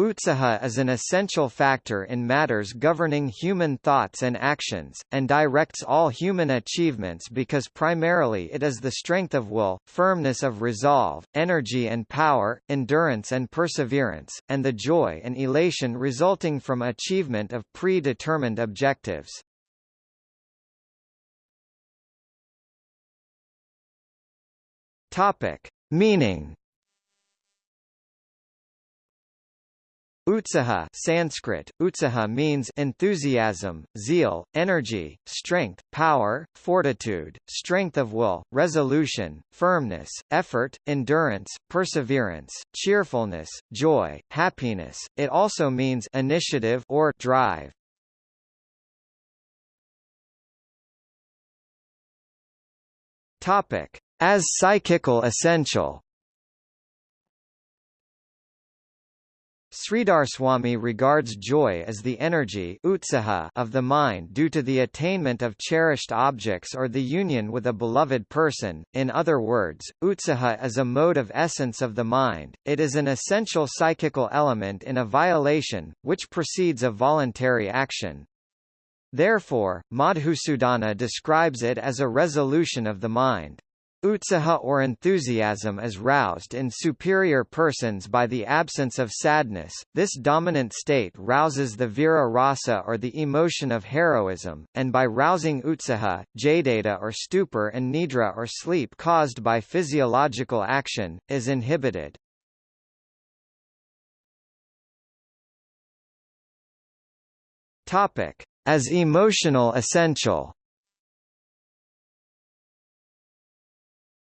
Utsaha is an essential factor in matters governing human thoughts and actions, and directs all human achievements because primarily it is the strength of will, firmness of resolve, energy and power, endurance and perseverance, and the joy and elation resulting from achievement of predetermined objectives. Topic. Meaning Utsaha Sanskrit, utsaha means enthusiasm, zeal, energy, strength, power, fortitude, strength of will, resolution, firmness, effort, endurance, perseverance, cheerfulness, joy, happiness. It also means initiative or drive. Topic: As psychical essential. Sridharaswami regards joy as the energy of the mind due to the attainment of cherished objects or the union with a beloved person. In other words, utsaha is a mode of essence of the mind, it is an essential psychical element in a violation, which precedes a voluntary action. Therefore, Madhusudana describes it as a resolution of the mind. Utsaha or enthusiasm is roused in superior persons by the absence of sadness. This dominant state rouses the vira rasa or the emotion of heroism, and by rousing utsaha, jadata or stupor and nidra or sleep caused by physiological action, is inhibited. Topic: As emotional essential.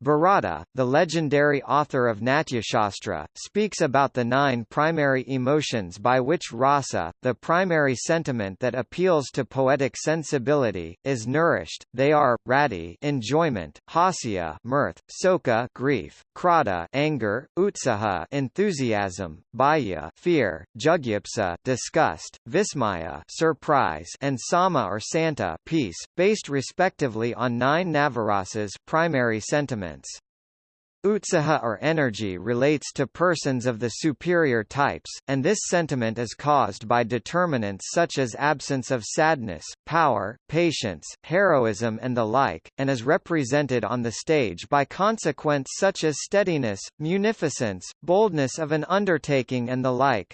Bharata, the legendary author of Natyashastra, speaks about the nine primary emotions by which rasa, the primary sentiment that appeals to poetic sensibility, is nourished. They are rati, enjoyment, hasya, mirth, soka, grief, krodha, anger, utsaha, enthusiasm, bhaya, fear, jugupsa, disgust, vismaya, surprise, and sama or santa, peace, based respectively on nine navarasas, primary sentiments elements. Utsaha or energy relates to persons of the superior types, and this sentiment is caused by determinants such as absence of sadness, power, patience, heroism and the like, and is represented on the stage by consequents such as steadiness, munificence, boldness of an undertaking and the like.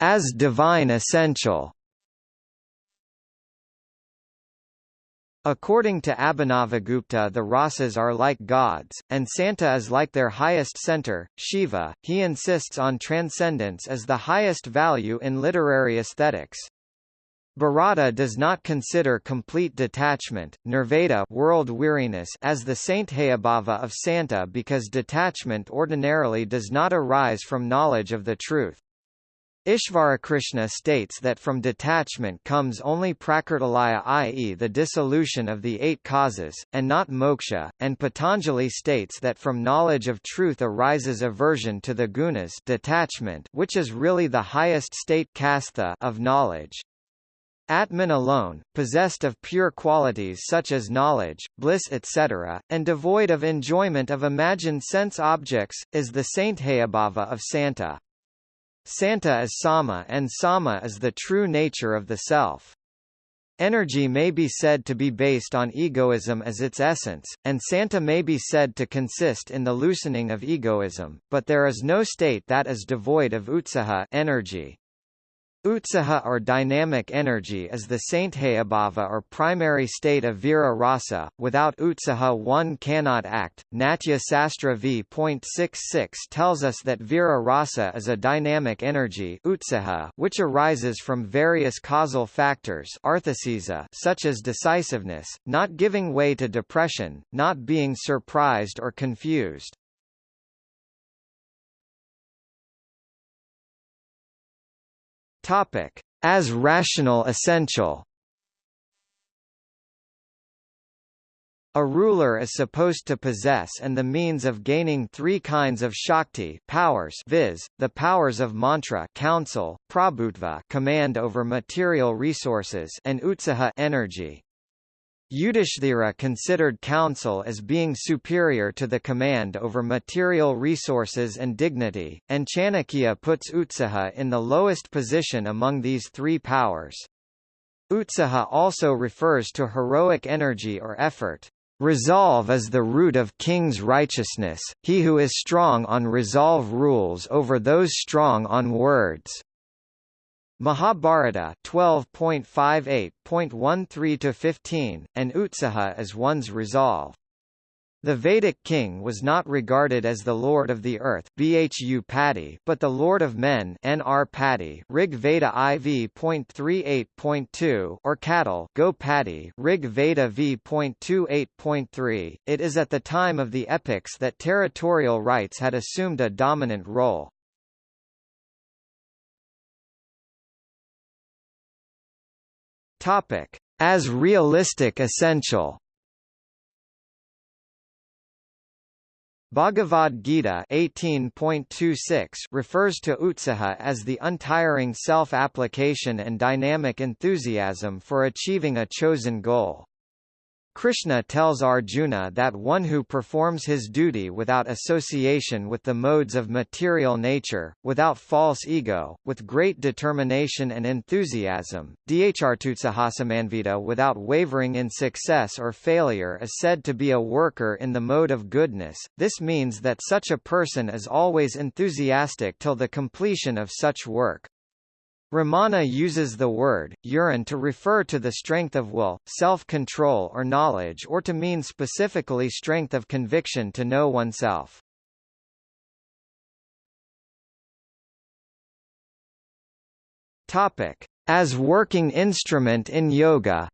As divine essential According to Abhinavagupta the rasas are like gods, and Santa is like their highest center, Shiva. He insists on transcendence as the highest value in literary aesthetics. Bharata does not consider complete detachment, nirveda world weariness as the saint sthayibhava of Santa because detachment ordinarily does not arise from knowledge of the truth. Ishvarakrishna states that from detachment comes only prakritilaya i.e. the dissolution of the eight causes, and not moksha, and Patanjali states that from knowledge of truth arises aversion to the gunas detachment which is really the highest state kastha of knowledge. Atman alone, possessed of pure qualities such as knowledge, bliss etc., and devoid of enjoyment of imagined sense objects, is the saint sthayibhava of Santa. Santa is Sama and Sama is the true nature of the self. Energy may be said to be based on egoism as its essence, and Santa may be said to consist in the loosening of egoism, but there is no state that is devoid of utsaha energy. Utsaha or dynamic energy is the sthayibhava or primary state of vira rasa. Without utsaha one cannot act. Natya Sastra v.66 tells us that vira rasa is a dynamic energy utsaha which arises from various causal factors such as decisiveness, not giving way to depression, not being surprised or confused. Topic: As rational essential. A ruler is supposed to possess and the means of gaining three kinds of shakti powers viz., the powers of mantra counsel, prabhutva command over material resources and utsaha energy. Yudhishthira considered counsel as being superior to the command over material resources and dignity, and Chanakya puts Utsaha in the lowest position among these three powers. Utsaha also refers to heroic energy or effort. Resolve is the root of king's righteousness, he who is strong on resolve rules over those strong on words. Mahabharata 12.58.13-15, and Utsaha is one's resolve. The Vedic king was not regarded as the lord of the earth Bhu but the lord of men Nr Patti Rig Veda IV.38.2 or cattle Go Patti Rig Veda V.28.3. It is at the time of the epics that territorial rights had assumed a dominant role. Topic: As realistic essential. Bhagavad Gita 18.26 refers to utsaha as the untiring self-application and dynamic enthusiasm for achieving a chosen goal. Krishna tells Arjuna that one who performs his duty without association with the modes of material nature, without false ego, with great determination and enthusiasm, dhrtutsahasamanvita without wavering in success or failure is said to be a worker in the mode of goodness. This means that such a person is always enthusiastic till the completion of such work. Ramana uses the word, urine to refer to the strength of will, self-control or knowledge or to mean specifically strength of conviction to know oneself. As working instrument in yoga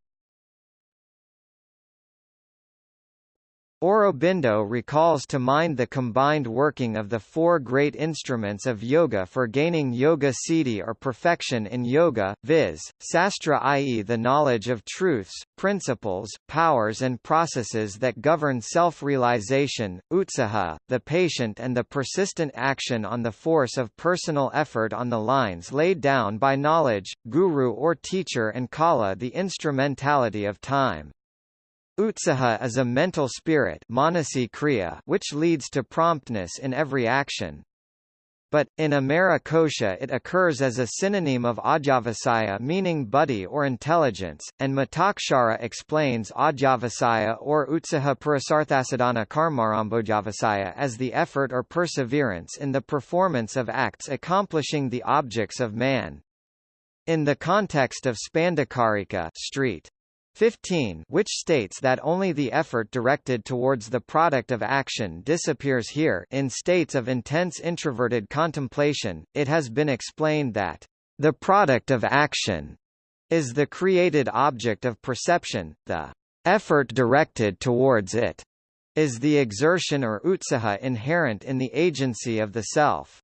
Aurobindo recalls to mind the combined working of the four great instruments of yoga for gaining yoga siddhi or perfection in yoga, viz., sastra i.e. the knowledge of truths, principles, powers and processes that govern self-realization, utsaha, the patient and the persistent action on the force of personal effort on the lines laid down by knowledge, guru or teacher and kala the instrumentality of time. Utsaha is a mental spirit kriya which leads to promptness in every action. But, in Amarakosha it occurs as a synonym of Adhyavasaya meaning buddhi or intelligence, and Mitakshara explains Adhyavasaya or Utsaha Purasarthasadana Karmarambojavasaya as the effort or perseverance in the performance of acts accomplishing the objects of man. In the context of Spandakarika street 15 which states that only the effort directed towards the product of action disappears here in states of intense introverted contemplation, it has been explained that the product of action is the created object of perception, the effort directed towards it is the exertion or utsaha inherent in the agency of the self.